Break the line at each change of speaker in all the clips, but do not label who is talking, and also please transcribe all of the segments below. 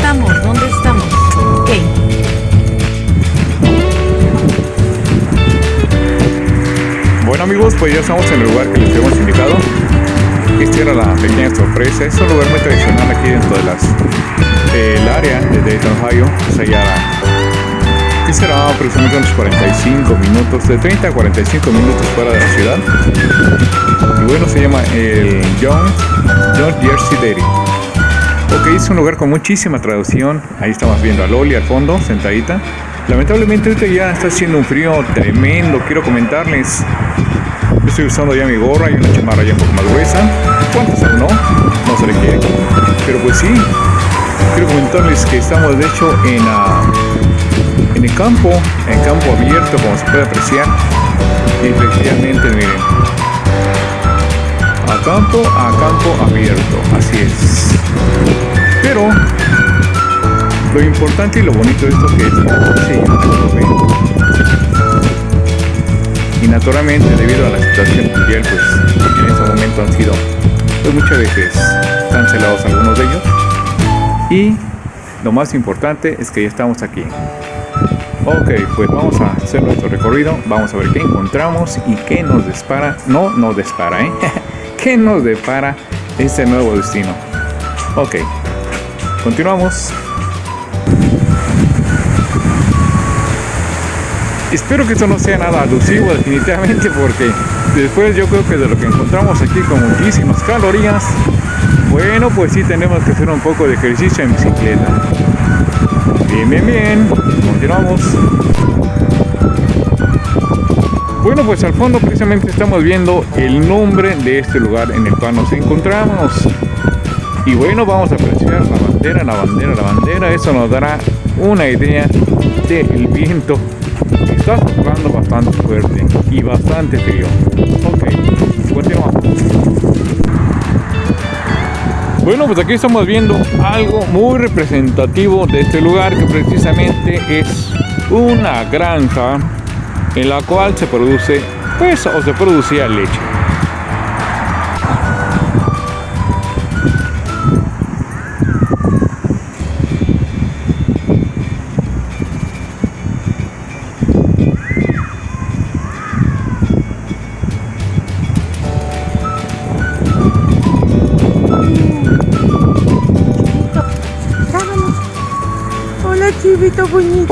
estamos? ¿Dónde estamos? Ok.
Bueno amigos, pues ya estamos en el lugar que les hemos invitado. Esta era la pequeña sorpresa. Es un lugar muy tradicional aquí dentro de las del área de Dayton, Ohio. Es allá que será aproximadamente unos 45 minutos, de 30 a 45 minutos fuera de la ciudad. Y bueno, se llama el John, John Jersey Dairy. Ok, es un lugar con muchísima traducción. Ahí estamos viendo a Loli al fondo, sentadita. Lamentablemente ahorita ya está haciendo un frío tremendo. Quiero comentarles. Estoy usando ya mi gorra y una chamarra ya un poco más gruesa. ¿Cuántos aún no? No se le quiere. Pero pues sí. Quiero comentarles que estamos de hecho en, uh, en el campo, en campo abierto como se puede apreciar. Y efectivamente miren. A campo, a campo abierto. Así es. Pero lo importante y lo bonito de esto que es sí, y naturalmente debido a la situación mundial pues en este momento han sido pues muchas veces cancelados algunos de ellos. Y lo más importante es que ya estamos aquí. Ok pues vamos a hacer nuestro recorrido. Vamos a ver qué encontramos y qué nos dispara. No nos dispara ¿eh? qué nos depara este nuevo destino ok continuamos Espero que esto no sea nada alusivo definitivamente porque después yo creo que de lo que encontramos aquí con muchísimas calorías, bueno pues sí tenemos que hacer un poco de ejercicio en bicicleta. Bien, bien, bien, continuamos. Bueno pues al fondo precisamente estamos viendo el nombre de este lugar en el cual nos encontramos. Y bueno, vamos a apreciar la bandera, la bandera, la bandera. Eso nos dará una idea del viento está soplando bastante fuerte y bastante frío. Ok, continuamos. Bueno, pues aquí estamos viendo algo muy representativo de este lugar que precisamente es una granja en la cual se produce, pues, o se producía leche.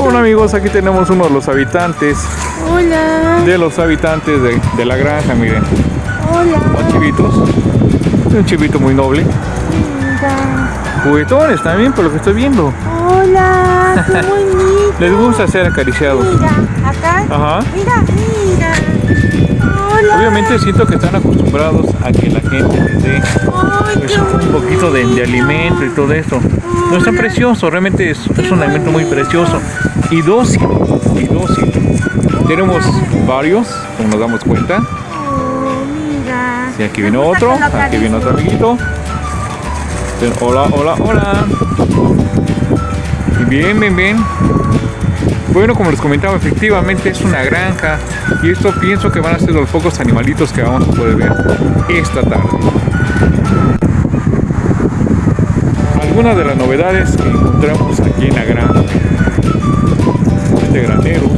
Hola amigos, aquí tenemos uno de los habitantes.
Hola.
De los habitantes de, de la granja, miren.
Hola.
Los chivitos. Un chivito muy noble.
Mira.
Juguetones también, por lo que estoy viendo.
Hola, qué bonito.
Les gusta ser acariciados.
Mira, acá.
Ajá.
Mira, mira. Hola.
Obviamente siento que están acostumbrados a que la gente les dé pues, un poquito de, de alimento y todo esto. No es tan precioso, realmente es, es un alimento muy precioso y dócil, y dócil. Tenemos varios, como nos damos cuenta.
Oh.
Y aquí viene otro, aquí viene otro amiguito. Hola, hola, hola. Bien, bien, bien. Bueno, como les comentaba, efectivamente es una granja y esto pienso que van a ser los pocos animalitos que vamos a poder ver esta tarde. Algunas de las novedades que encontramos aquí en la granja. De graneros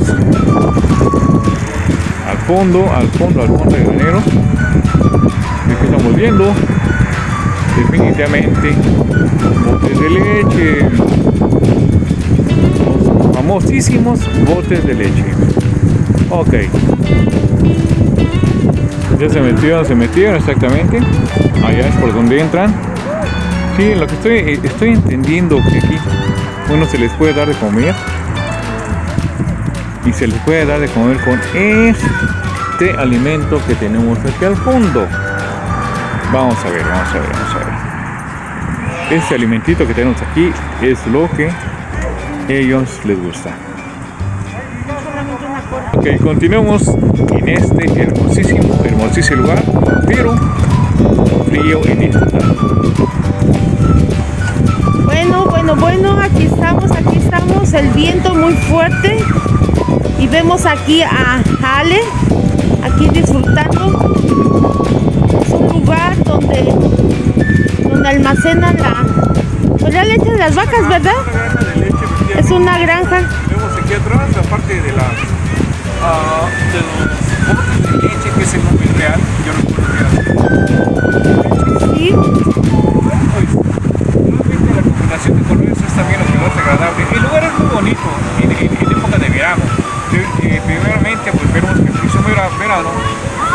al fondo, al fondo, al fondo de graneros aquí estamos viendo. Definitivamente botes de leche famosísimos botes de leche. Ok. Ya se metieron, se metieron exactamente. Allá es por donde entran. Sí, lo que estoy, estoy entendiendo que aquí uno se les puede dar de comer. Y se les puede dar de comer con este alimento que tenemos aquí al fondo. Vamos a ver, vamos a ver, vamos a ver. Este alimentito que tenemos aquí es lo que ellos les gusta ok, continuemos en este hermosísimo, hermosísimo lugar pero frío en esta.
Bueno, bueno, bueno, aquí estamos, aquí estamos, el viento muy fuerte y vemos aquí a Ale, aquí disfrutando. Es un lugar donde, donde almacenan la, la leche de las vacas, ¿verdad? Es una granja.
Vemos aquí atrás la parte de la ah, de los botes de leche que es el nombre real. Yo recuerdo que
Sí,
Realmente la combinación de colores es también lo que hace agradable. El lugar es muy bonito en, en- en época de verano. Eh, primeramente, pues vemos que en próximo vera- verano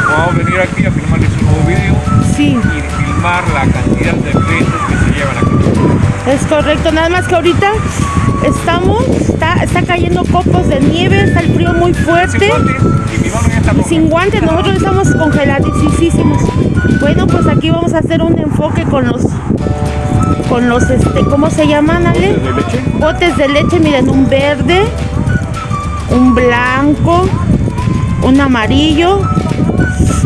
vamos a venir aquí a filmarles un nuevo video
sí,
y filmar la cantidad de eventos
es correcto. Nada más que ahorita estamos, está, está cayendo copos de nieve, está el frío muy fuerte.
y
sin guantes, nosotros estamos congeladísimos. Bueno, pues aquí vamos a hacer un enfoque con los, con los, este, ¿cómo se llaman, Ale?
¿De leche?
Botes de leche, miren, un verde, un blanco, un amarillo.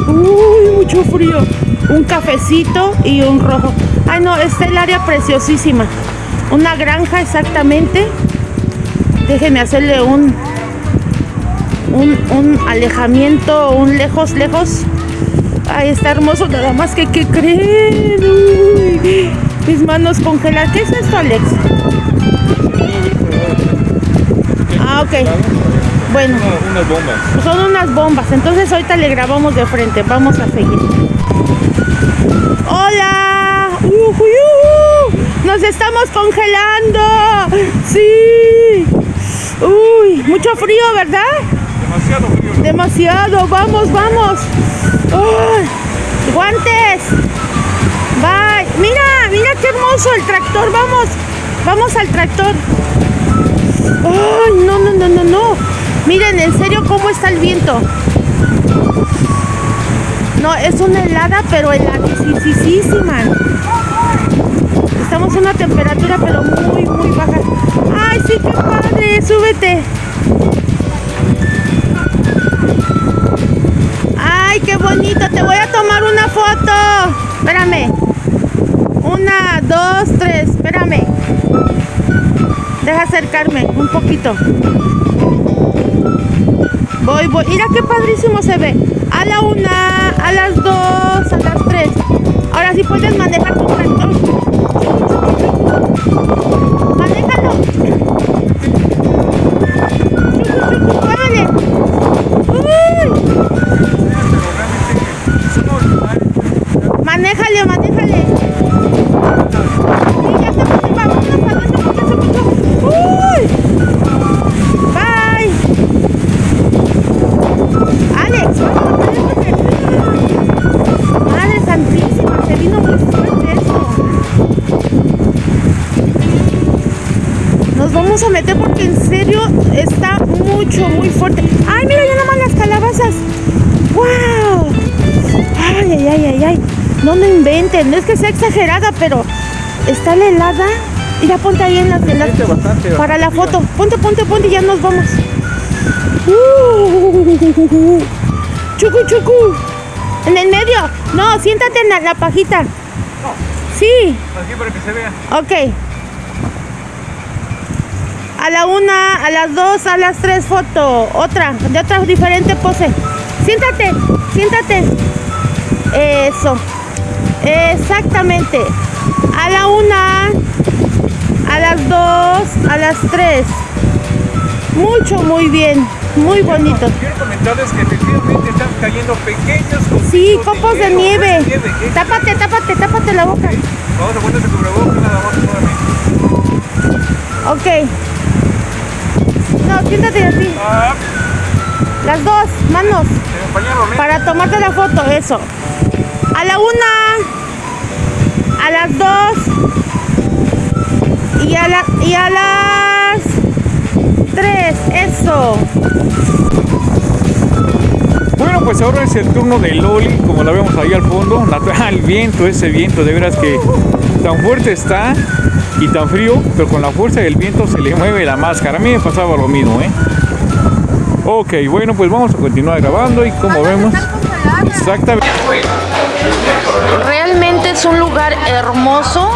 Uy, mucho frío. Un cafecito y un rojo. Ay, no, está el área preciosísima. Una granja exactamente. Déjenme hacerle un, un, un alejamiento, un lejos, lejos. Ay, está hermoso, nada más que, ¿qué creen? Uy, mis manos congeladas. ¿Qué es esto, Alex? Ah, ok. Bueno,
Una- unas bombas.
son unas bombas. Entonces ahorita le grabamos de frente. Vamos a seguir. ¡Hola! ¡Ujú, ujú! ¡Nos estamos congelando! ¡Sí! ¡Uy! Mucho frío, ¿verdad?
Demasiado frío.
Demasiado. Vamos, vamos. ¡Ay! ¡Guantes! ¡Bye! ¡Mira! ¡Mira qué hermoso el tractor! ¡Vamos! ¡Vamos al tractor! ¡Ay! No, no, no, no, no. Miren, en serio, cómo está el viento. No, es una helada, pero heladísima. Una temperatura, pero muy, muy baja. ¡Ay, sí, qué padre! ¡Súbete! ¡Ay, qué bonito! Te voy a tomar una foto. Espérame. Una, dos, tres. Espérame. Deja acercarme un poquito. Voy, voy. Mira qué padrísimo se ve. A la una, a las dos, a las tres. Ahora sí puedes manejar tu tractor. 風かと。No me inventen, no es que sea exagerada, pero está la helada. Mira, ponte ahí en las
bastante,
Para la foto. Ponte, ponte, ponte y ya nos vamos. Uh, chucu, chucu. En el medio. No, siéntate en la, la pajita. Sí,
Aquí para que se vea.
ok. A la una, a las dos, a las tres foto. Otra, de otra diferente pose. Siéntate, siéntate. Eso. Exactamente. A la una, a las dos, a las tres. Mucho, muy bien. Muy bonito.
Quiero comentarles que efectivamente están cayendo pequeños
Sí,
copitos
copos de nieve.
de nieve. ¿eh?
Tápate, tápate, tápate la boca.
Vamos a ponerse cubrebocas nada más nuevamente.
Ok. No, siéntate así.
Ah,
Las dos, manos. Para tomarte la foto, eso. A la una, a las dos y a, la, y a las tres, eso.
Bueno, pues ahora es el turno de Loli, como la vemos ahí al fondo. Natural, el viento, ese viento, de veras que tan fuerte está y tan frío, pero con la fuerza del viento se le mueve la máscara. A mí me pasaba lo mismo, ¿eh? Ok, bueno, pues vamos a continuar grabando y como vemos, exactamente.
Es un lugar hermoso,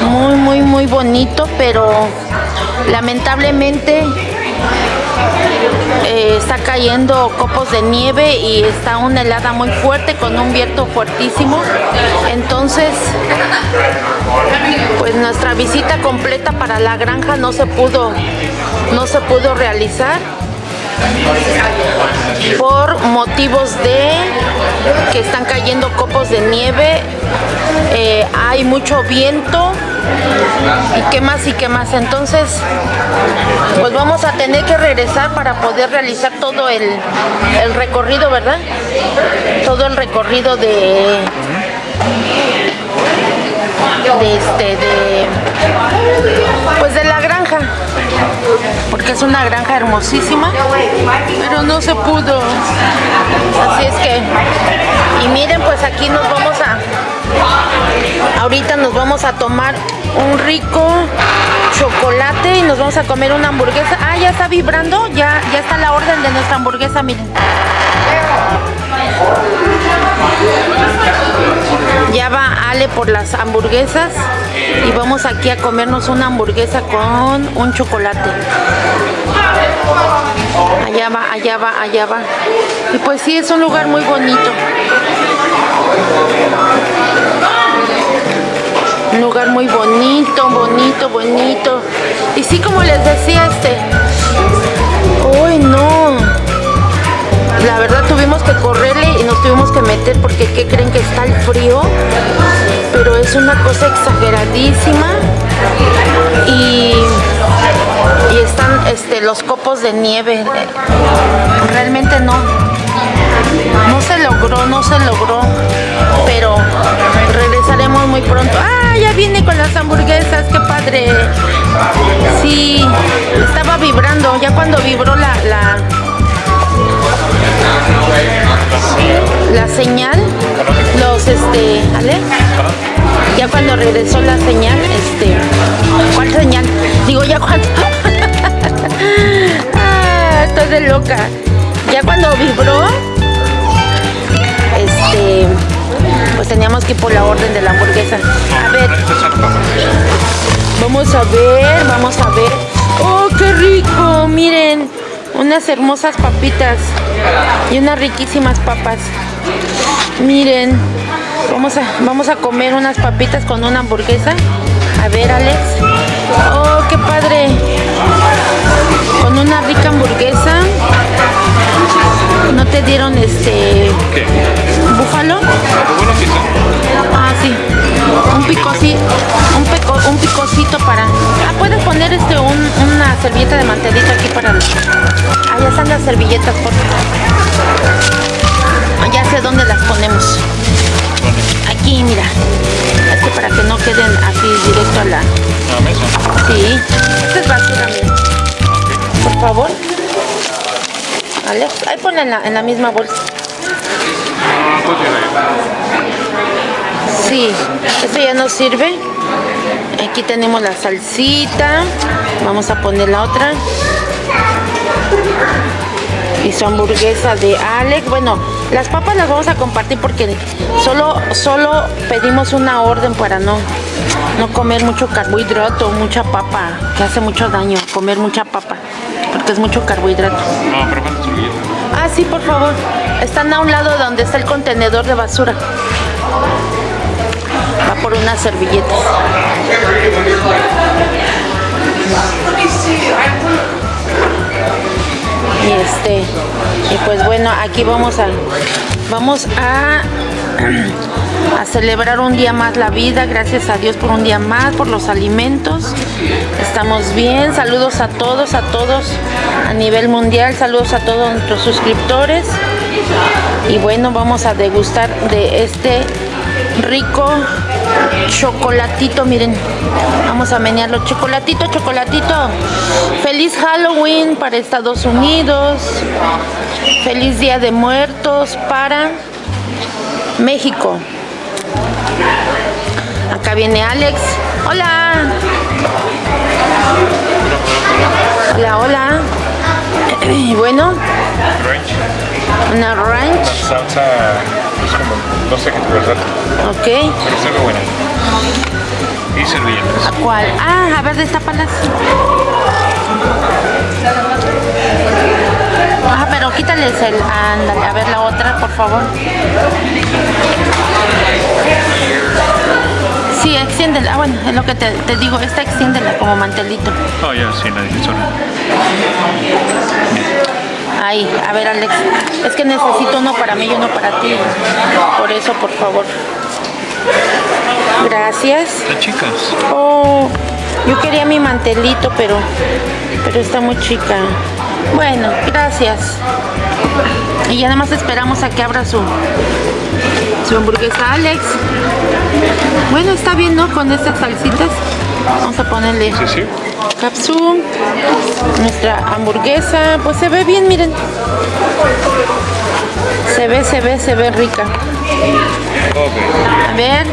muy, muy, muy bonito, pero lamentablemente eh, está cayendo copos de nieve y está una helada muy fuerte con un viento fuertísimo. Entonces, pues nuestra visita completa para la granja no se pudo, no se pudo realizar por motivos de que están cayendo copos de nieve, eh, hay mucho viento y qué más y qué más. Entonces, pues vamos a tener que regresar para poder realizar todo el, recorrido, ¿verdad? Todo el recorrido de de este de pues de la granja porque es una granja hermosísima pero no se pudo así es que y miren pues aquí nos vamos a ahorita nos vamos a tomar un rico chocolate y nos vamos a comer una hamburguesa ah ya está vibrando ya ya está la orden de nuestra hamburguesa miren ya va Ale por las hamburguesas y vamos aquí a comernos una hamburguesa con un chocolate. Allá va, allá va, allá va. Y pues sí, es un lugar muy bonito. Un lugar muy bonito, bonito, bonito. Y sí, como les decía, este... Uy, no la verdad tuvimos que correrle y nos tuvimos que meter porque ¿qué creen que está el frío? Pero es una cosa exageradísima y, y están este, los copos de nieve. Realmente no. No se logró, no se logró. Pero regresaremos muy pronto. ¡Ah! Ya viene con las hamburguesas, qué padre. Sí, estaba vibrando. Ya cuando vibró la, la la señal, los este, ¿vale? Ya cuando regresó la señal, este, ¿cuál señal? Digo, ya cuando, ah, estoy de loca. Ya cuando vibró, pues teníamos que ir por la orden de la hamburguesa. A ver, vamos a ver, vamos a ver. ¡Oh, qué rico! Miren, unas hermosas papitas y unas riquísimas papas. Miren, vamos a, vamos a comer unas papitas con una hamburguesa. A ver, Alex. Oh, qué padre. Con una rica hamburguesa. ¿No te dieron este. Para... Ah, puedes poner este un, una servilleta de mantelito aquí para... Ya están las servilletas, por ah, Ya sé dónde las ponemos. Aquí, mira. Es que para que no queden así directo a la...
¿A la mesa?
Sí. Esta es basura, mira. Por favor. Alex, ahí ponla en la, en la misma bolsa. Sí, esto ya nos sirve. Aquí tenemos la salsita. Vamos a poner la otra. Y su hamburguesa de Alex. Bueno, las papas las vamos a compartir porque solo, solo pedimos una orden para no, no comer mucho carbohidrato, mucha papa, que hace mucho daño comer mucha papa, porque es mucho carbohidrato.
No, pero.
Ah, sí, por favor. Están a un lado donde está el contenedor de basura. Va por unas servilletas. Y este, y pues bueno, aquí vamos a, vamos a, a celebrar un día más la vida. Gracias a Dios por un día más, por los alimentos. Estamos bien. Saludos a todos, a todos a nivel mundial. Saludos a todos nuestros suscriptores. Y bueno, vamos a degustar de este rico chocolatito, miren. Vamos a menearlo. Chocolatito, chocolatito. Feliz Halloween para Estados Unidos. Feliz Día de Muertos para México. Acá viene Alex. Hola. Hola, hola. Y bueno,
Ranch.
una ranch.
Salsa no sé qué te verdad.
Ok.
Pero está muy buena. Y servilletas.
¿A cuál? Ah, a ver, destápalas. Ah, pero quítales el... Ándale, a ver la otra, por favor. Sí, extiéndela. Ah, bueno, es lo que te, te digo. Esta extiéndela como mantelito.
Oh, ya, sí, la difusora.
Ahí, a ver Alex, es que necesito uno para mí y uno para ti. Por eso, por favor. Gracias.
Están chicas.
Oh, yo quería mi mantelito, pero, pero está muy chica. Bueno, gracias. Y ya nada más esperamos a que abra su, su hamburguesa Alex. Bueno, está bien, ¿no? Con estas salsitas. Vamos a ponerle
Sí, sí.
Capsu, nuestra hamburguesa, pues se ve bien, miren. Se ve, se ve, se ve rica. A ver,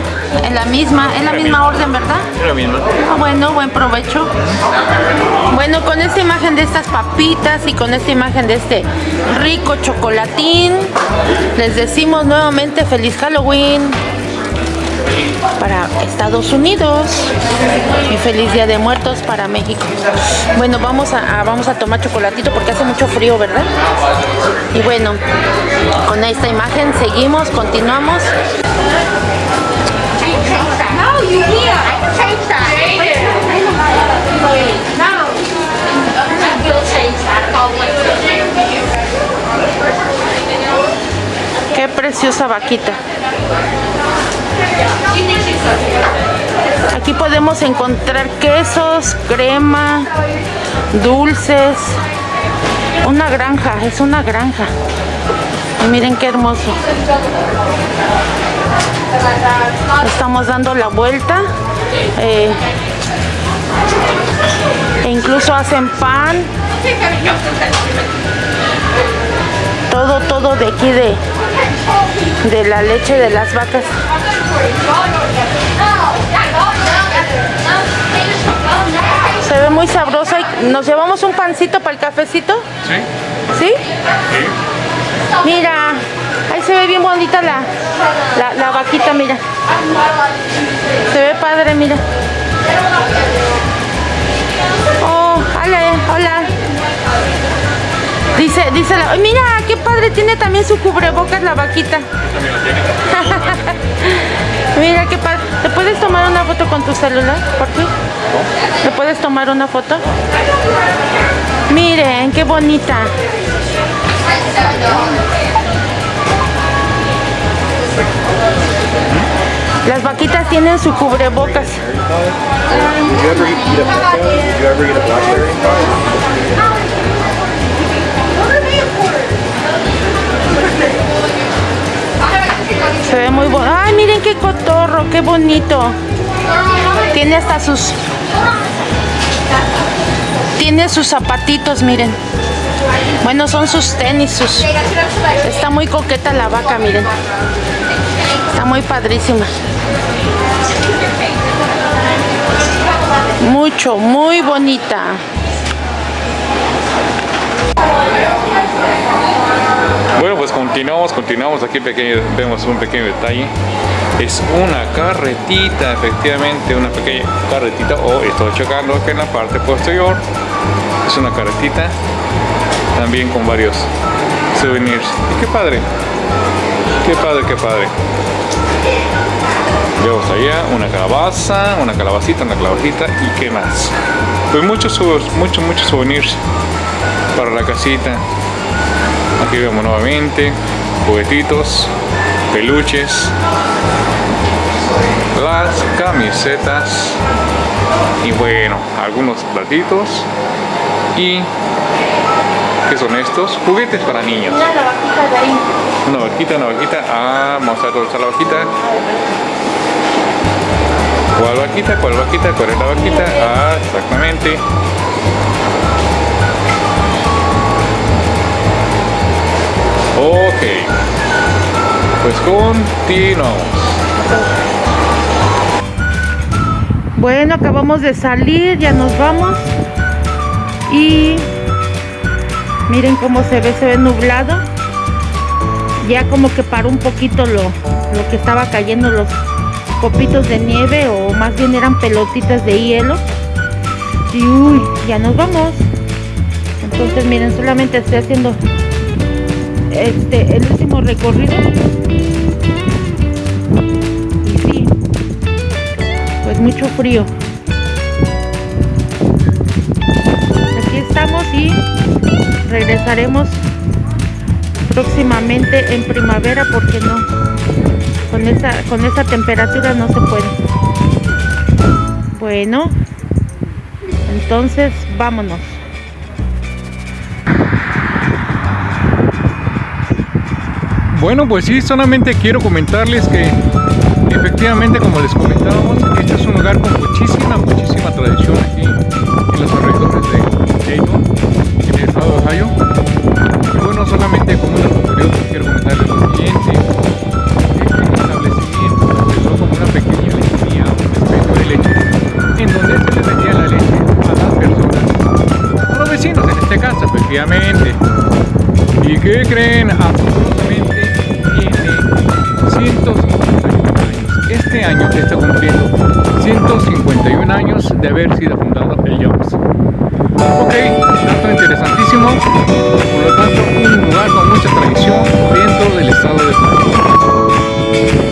es la misma, es la misma orden, ¿verdad?
Es la misma.
Ah, bueno, buen provecho. Bueno, con esta imagen de estas papitas y con esta imagen de este rico chocolatín, les decimos nuevamente feliz Halloween para Estados Unidos y feliz Día de Muertos para México. Bueno, vamos a, vamos a tomar chocolatito porque hace mucho frío, ¿verdad? Y bueno, con esta imagen seguimos, continuamos. Qué preciosa vaquita. Aquí podemos encontrar quesos, crema, dulces. Una granja, es una granja. Miren qué hermoso. Estamos dando la vuelta. eh, e incluso hacen pan. Todo, todo de aquí de, de la leche de las vacas. Se ve muy sabrosa. ¿Nos llevamos un pancito para el cafecito?
¿Sí?
¿Sí? Mira, ahí se ve bien bonita la, la, la vaquita, mira. Se ve padre, mira. Oh, Ale, hola. Dice, dice la... ¡Ay, mira, qué padre! Tiene también su cubrebocas la vaquita. Mira qué padre. ¿Te puedes tomar una foto con tu celular? ¿Por qué? ¿Te puedes tomar una foto? Miren, qué bonita. Las vaquitas tienen su cubrebocas. Se ve muy bonito. Ay, miren qué cotorro, qué bonito. Tiene hasta sus... Tiene sus zapatitos, miren. Bueno, son sus tenis, sus... Está muy coqueta la vaca, miren. Está muy padrísima. Mucho, muy bonita.
Bueno, pues continuamos, continuamos. Aquí pequeño, vemos un pequeño detalle. Es una carretita, efectivamente, una pequeña carretita. O estoy checando que en la parte posterior es una carretita. También con varios souvenirs. Qué padre. Qué padre, qué padre. Vemos allá una calabaza, una calabacita, una calabacita y qué más. Pues muchos, muchos, muchos souvenirs para la casita. Aquí vemos nuevamente juguetitos, peluches, las camisetas y bueno, algunos platitos y ¿qué son estos? Juguetes para niños.
Mira la vaquita de ahí.
Una vaquita, una vaquita. Ah, vamos a está la vaquita. ¿Cuál vaquita? ¿Cuál vaquita? ¿Cuál es la vaquita? Ah, exactamente. Ok. Pues continuamos.
Bueno, acabamos de salir, ya nos vamos. Y miren cómo se ve, se ve nublado. Ya como que paró un poquito lo, lo que estaba cayendo, los copitos de nieve o más bien eran pelotitas de hielo. Y uy, ya nos vamos. Entonces miren, solamente estoy haciendo este el último recorrido. Y sí, pues mucho frío. Aquí estamos y regresaremos próximamente en primavera porque no con esa con esa temperatura no se puede bueno entonces vámonos
Bueno, pues sí, solamente quiero comentarles que efectivamente, como les comentábamos, este es un lugar con muchísima, muchísima tradición aquí en los alrededores de Por lo tanto un lugar con mucha tradición dentro del Estado de Panamá.